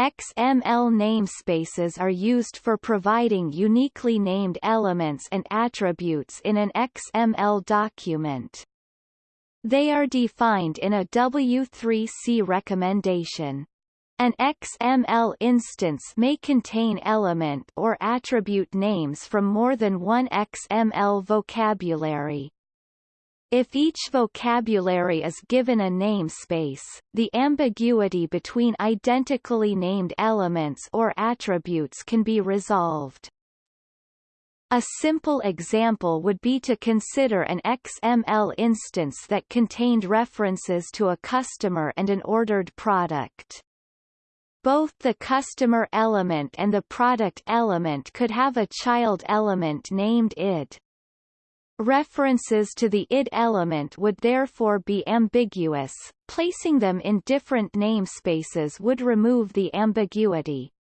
XML namespaces are used for providing uniquely named elements and attributes in an XML document. They are defined in a W3C recommendation. An XML instance may contain element or attribute names from more than one XML vocabulary. If each vocabulary is given a namespace, the ambiguity between identically named elements or attributes can be resolved. A simple example would be to consider an XML instance that contained references to a customer and an ordered product. Both the customer element and the product element could have a child element named id. References to the id element would therefore be ambiguous, placing them in different namespaces would remove the ambiguity.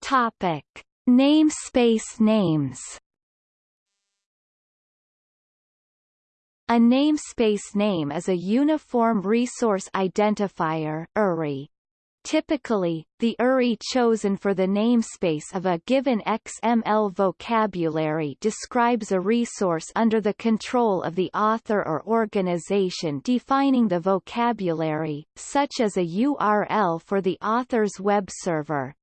Topic: Namespace names. A namespace name is a Uniform Resource Identifier URI. Typically, the URI chosen for the namespace of a given XML vocabulary describes a resource under the control of the author or organization defining the vocabulary, such as a URL for the author's web server.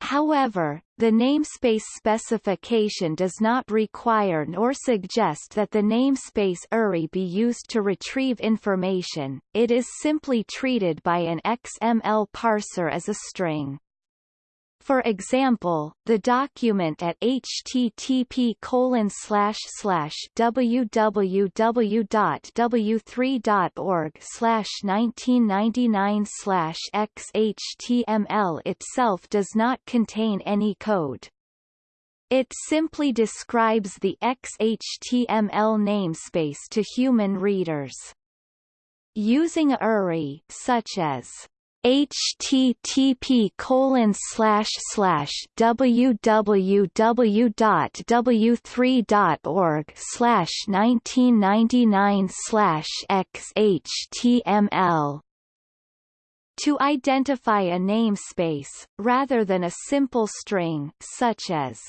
However, the namespace specification does not require nor suggest that the namespace URI be used to retrieve information, it is simply treated by an XML parser as a string. For example, the document at http colon slash slash www.w3.org slash 1999 slash xhtml itself does not contain any code. It simply describes the XHTML namespace to human readers. Using URI such as http colon slash slash www.w3.org slash 1999 slash xhtml to identify a namespace, rather than a simple string such as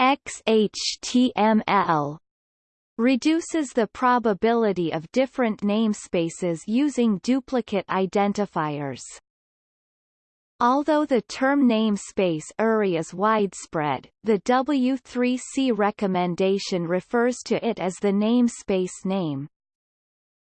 xhtml reduces the probability of different namespaces using duplicate identifiers. Although the term namespace URI is widespread, the W3C recommendation refers to it as the namespace name.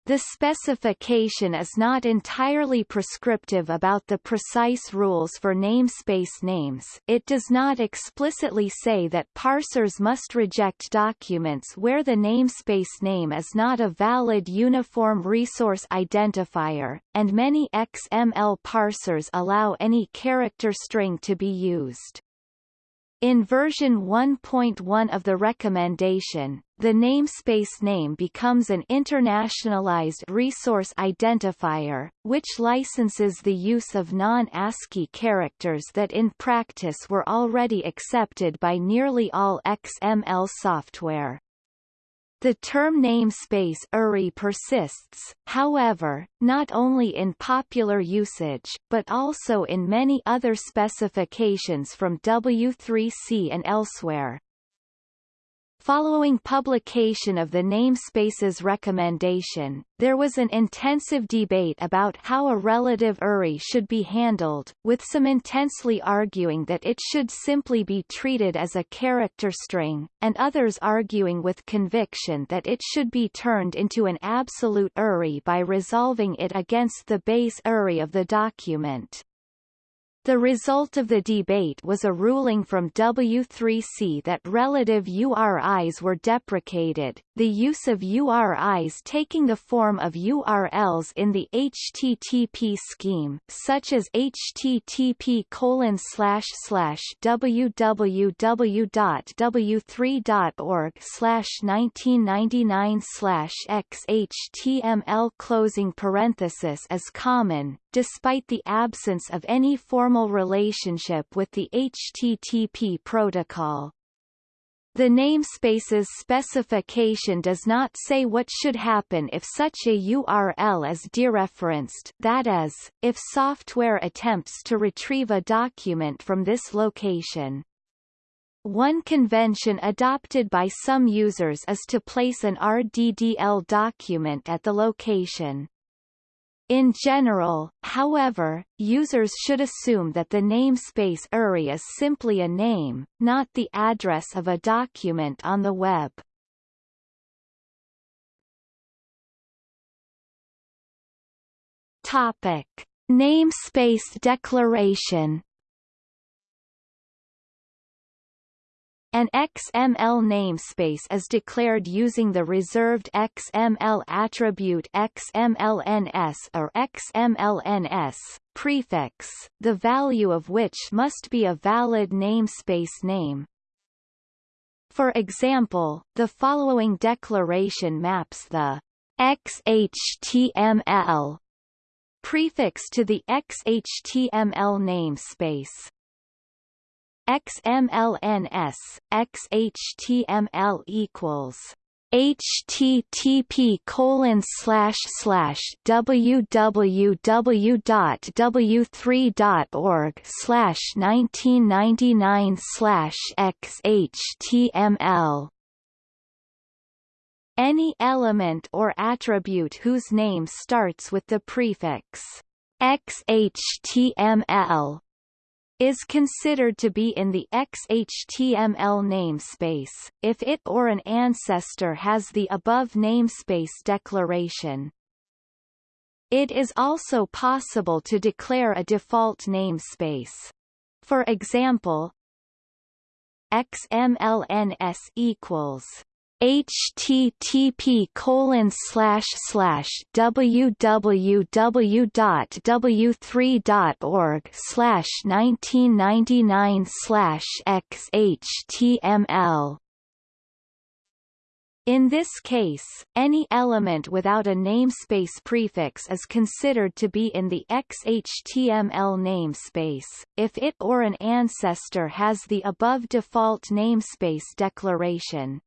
The specification is not entirely prescriptive about the precise rules for namespace names it does not explicitly say that parsers must reject documents where the namespace name is not a valid Uniform Resource Identifier, and many XML parsers allow any character string to be used. In version 1.1 of the recommendation, the namespace name becomes an internationalized resource identifier, which licenses the use of non-ASCII characters that in practice were already accepted by nearly all XML software. The term namespace URI persists, however, not only in popular usage, but also in many other specifications from W3C and elsewhere. Following publication of the namespace's recommendation, there was an intensive debate about how a relative URI should be handled, with some intensely arguing that it should simply be treated as a character string, and others arguing with conviction that it should be turned into an absolute URI by resolving it against the base URI of the document. The result of the debate was a ruling from W3C that relative URIs were deprecated, the use of URIs taking the form of URLs in the HTTP scheme, such as http colon slash slash www.w3.org slash 1999 slash xhtml closing parenthesis is common, despite the absence of any formal relationship with the HTTP protocol. The namespace's specification does not say what should happen if such a URL is dereferenced that is, if software attempts to retrieve a document from this location. One convention adopted by some users is to place an RDDL document at the location. In general, however, users should assume that the namespace URI is simply a name, not the address of a document on the web. Topic: Namespace declaration An XML namespace is declared using the reserved XML attribute XMLNS or XMLNS prefix, the value of which must be a valid namespace name. For example, the following declaration maps the XHTML prefix to the XHTML namespace. XMLNS, XHTML equals http colon slash slash www.w3.org slash 1999 slash xhtml any element or attribute whose name starts with the prefix xhtml is considered to be in the XHTML namespace, if it or an ancestor has the above namespace declaration. It is also possible to declare a default namespace. For example, XMLNS equals http colon slash slash www.w3.org slash 1999 slash in this case, any element without a namespace prefix is considered to be in the XHTML namespace, if it or an ancestor has the above default namespace declaration.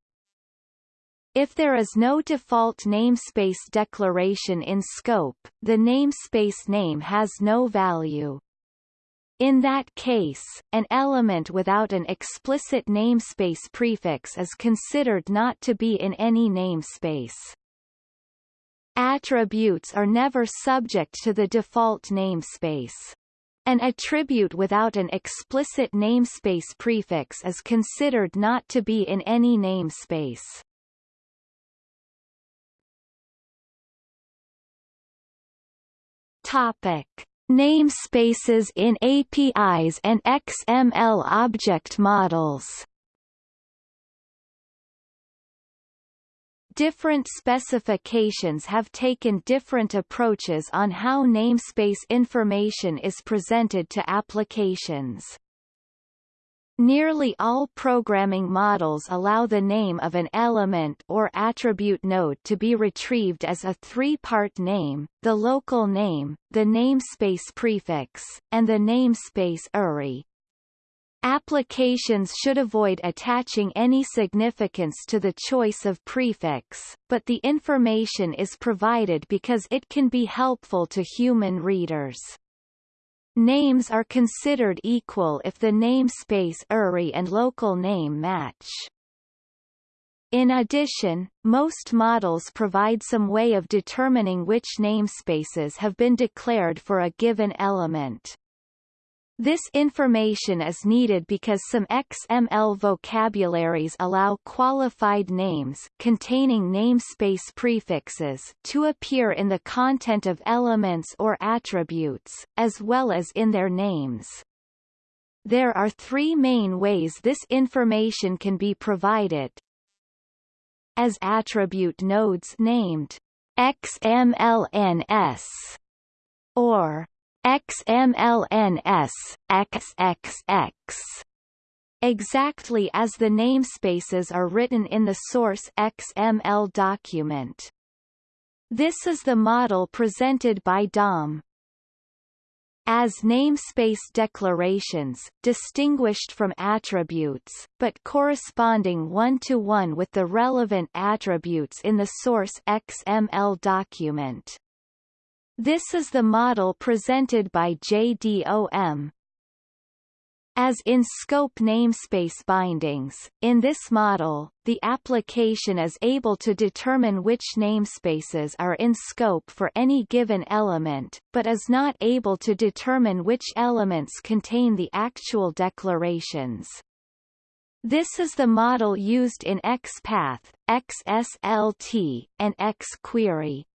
If there is no default namespace declaration in scope, the namespace name has no value. In that case, an element without an explicit namespace prefix is considered not to be in any namespace. Attributes are never subject to the default namespace. An attribute without an explicit namespace prefix is considered not to be in any namespace. Topic: Namespaces in APIs and XML object models. Different specifications have taken different approaches on how namespace information is presented to applications. Nearly all programming models allow the name of an element or attribute node to be retrieved as a three-part name, the local name, the namespace prefix, and the namespace URI. Applications should avoid attaching any significance to the choice of prefix, but the information is provided because it can be helpful to human readers. Names are considered equal if the namespace URI and local name match. In addition, most models provide some way of determining which namespaces have been declared for a given element. This information is needed because some XML vocabularies allow qualified names containing namespace prefixes to appear in the content of elements or attributes, as well as in their names. There are three main ways this information can be provided. As attribute nodes named XMLNS or XMLNS, XXX exactly as the namespaces are written in the source XML document. This is the model presented by DOM. as namespace declarations, distinguished from attributes, but corresponding one-to-one -one with the relevant attributes in the source XML document. This is the model presented by JDOM, as in scope namespace bindings, in this model, the application is able to determine which namespaces are in scope for any given element, but is not able to determine which elements contain the actual declarations. This is the model used in XPath, XSLT, and XQuery.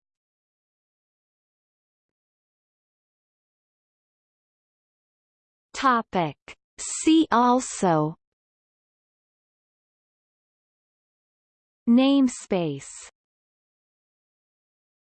Topic. See also. Namespace